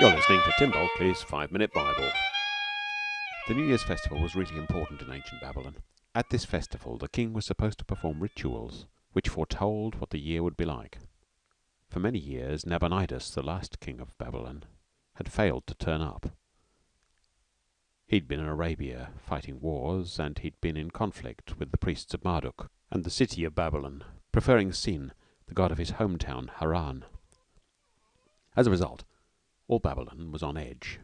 You're listening to Tim Bulkeley's Five Minute Bible. The New Year's festival was really important in ancient Babylon. At this festival, the king was supposed to perform rituals which foretold what the year would be like. For many years, Nabonidus, the last king of Babylon, had failed to turn up. He'd been in Arabia fighting wars, and he'd been in conflict with the priests of Marduk and the city of Babylon, preferring Sin, the god of his hometown, Haran. As a result, all Babylon was on edge.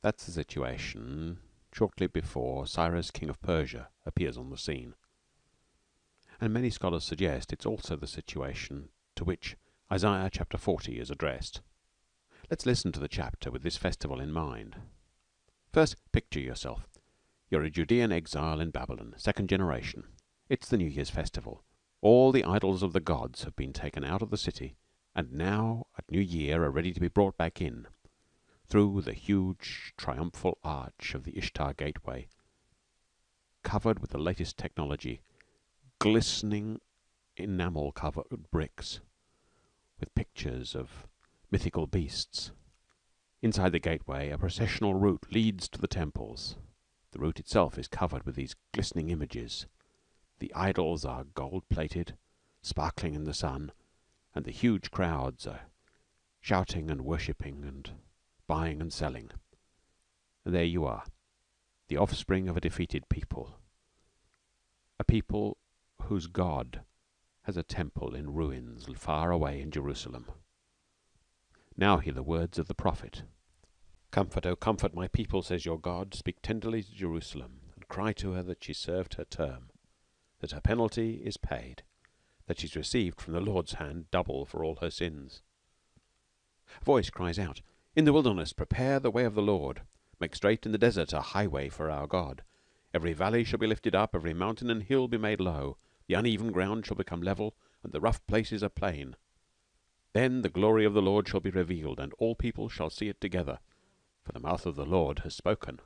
That's the situation shortly before Cyrus, king of Persia, appears on the scene. And many scholars suggest it's also the situation to which Isaiah chapter 40 is addressed. Let's listen to the chapter with this festival in mind. First, picture yourself. You're a Judean exile in Babylon, second generation. It's the New Year's festival. All the idols of the gods have been taken out of the city and now at New Year are ready to be brought back in through the huge triumphal arch of the Ishtar Gateway, covered with the latest technology, glistening enamel covered bricks, with pictures of mythical beasts. Inside the gateway a processional route leads to the temples. The route itself is covered with these glistening images. The idols are gold plated, sparkling in the sun and the huge crowds are shouting and worshipping and buying and selling. And there you are, the offspring of a defeated people, a people whose God has a temple in ruins far away in Jerusalem. Now hear the words of the prophet. Comfort, O comfort my people, says your God. Speak tenderly to Jerusalem, and cry to her that she served her term, that her penalty is paid that she's received from the Lord's hand double for all her sins. A voice cries out, In the wilderness prepare the way of the Lord. Make straight in the desert a highway for our God. Every valley shall be lifted up, every mountain and hill be made low. The uneven ground shall become level, and the rough places a plain. Then the glory of the Lord shall be revealed, and all people shall see it together, for the mouth of the Lord has spoken.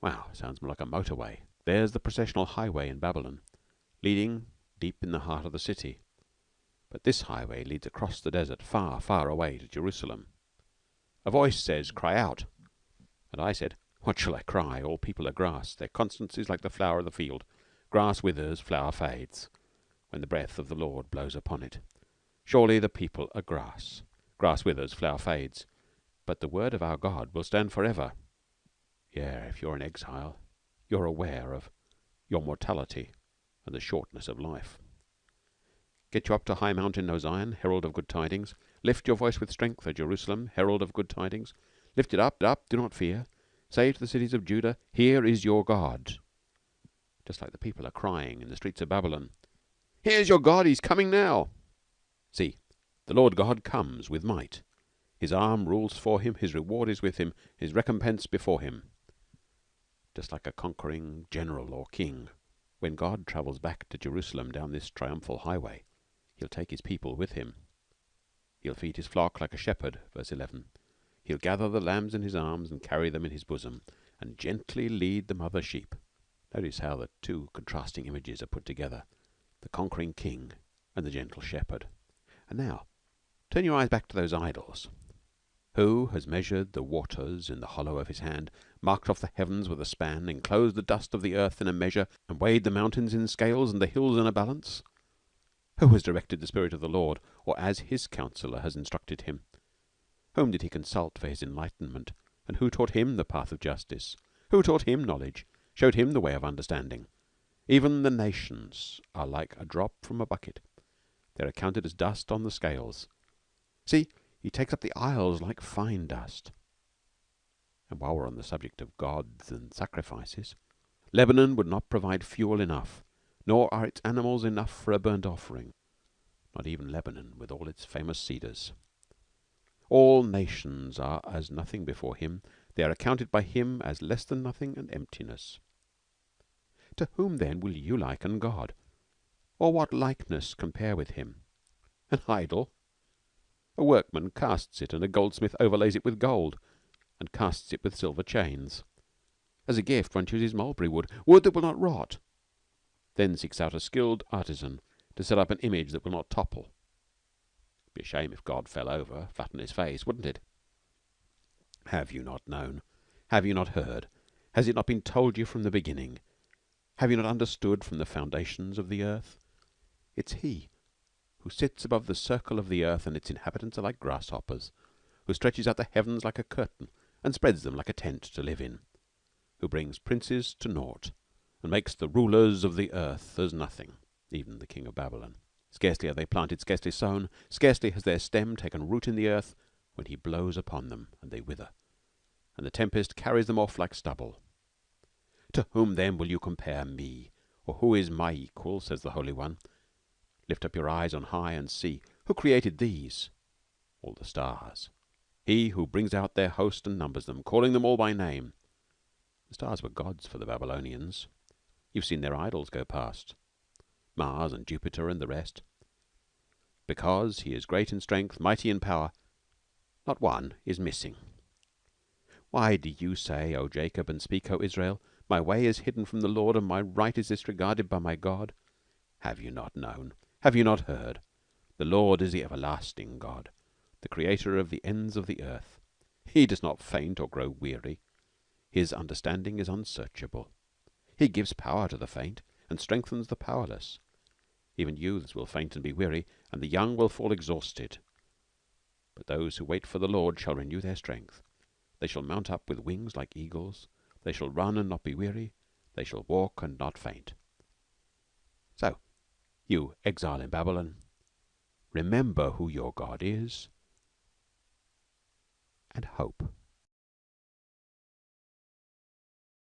Wow, sounds more like a motorway. There's the processional highway in Babylon, leading deep in the heart of the city. But this highway leads across the desert far, far away to Jerusalem. A voice says, Cry out. And I said, What shall I cry? All people are grass. Their constancy is like the flower of the field. Grass withers, flower fades, when the breath of the Lord blows upon it. Surely the people are grass. Grass withers, flower fades. But the word of our God will stand forever. Yeah, if you're in exile, you're aware of your mortality and the shortness of life. Get you up to high mountain, O Zion, herald of good tidings. Lift your voice with strength, O Jerusalem, herald of good tidings. Lift it up, up, do not fear. Say to the cities of Judah, Here is your God. Just like the people are crying in the streets of Babylon, Here's your God, he's coming now. See, the Lord God comes with might. His arm rules for him, his reward is with him, his recompense before him. Just like a conquering general or king when God travels back to Jerusalem down this triumphal highway, he'll take his people with him. He'll feed his flock like a shepherd, verse 11. He'll gather the lambs in his arms and carry them in his bosom, and gently lead the mother sheep. Notice how the two contrasting images are put together the conquering king and the gentle shepherd. And now, turn your eyes back to those idols. Who has measured the waters in the hollow of his hand, marked off the heavens with a span, enclosed the dust of the earth in a measure, and weighed the mountains in scales and the hills in a balance? Who has directed the Spirit of the Lord, or as his counsellor has instructed him? Whom did he consult for his enlightenment, and who taught him the path of justice? Who taught him knowledge, showed him the way of understanding? Even the nations are like a drop from a bucket. They are counted as dust on the scales. See, he takes up the isles like fine dust. And while we're on the subject of gods and sacrifices, Lebanon would not provide fuel enough, nor are its animals enough for a burnt offering. Not even Lebanon, with all its famous cedars. All nations are as nothing before him. They are accounted by him as less than nothing and emptiness. To whom then will you liken God? Or what likeness compare with him? An idol? A workman casts it, and a goldsmith overlays it with gold, and casts it with silver chains. As a gift one chooses mulberry wood, wood that will not rot, then seeks out a skilled artisan to set up an image that will not topple. Be a shame if God fell over, flat on his face, wouldn't it? Have you not known? Have you not heard? Has it not been told you from the beginning? Have you not understood from the foundations of the earth? It is He who sits above the circle of the earth and its inhabitants are like grasshoppers, who stretches out the heavens like a curtain and spreads them like a tent to live in, who brings princes to naught and makes the rulers of the earth as nothing, even the king of Babylon. Scarcely are they planted, scarcely sown, scarcely has their stem taken root in the earth, when he blows upon them, and they wither, and the tempest carries them off like stubble. To whom then will you compare me? Or who is my equal? says the Holy One. Lift up your eyes on high and see. Who created these? All the stars. He who brings out their host and numbers them, calling them all by name. The stars were gods for the Babylonians. You've seen their idols go past. Mars and Jupiter and the rest. Because he is great in strength, mighty in power, not one is missing. Why do you say, O Jacob, and speak, O Israel, My way is hidden from the Lord, and my right is disregarded by my God? Have you not known? Have you not heard? The Lord is the everlasting God, the creator of the ends of the earth. He does not faint or grow weary. His understanding is unsearchable. He gives power to the faint, and strengthens the powerless. Even youths will faint and be weary, and the young will fall exhausted. But those who wait for the Lord shall renew their strength. They shall mount up with wings like eagles. They shall run and not be weary. They shall walk and not faint. So, you exile in Babylon, remember who your God is, and hope.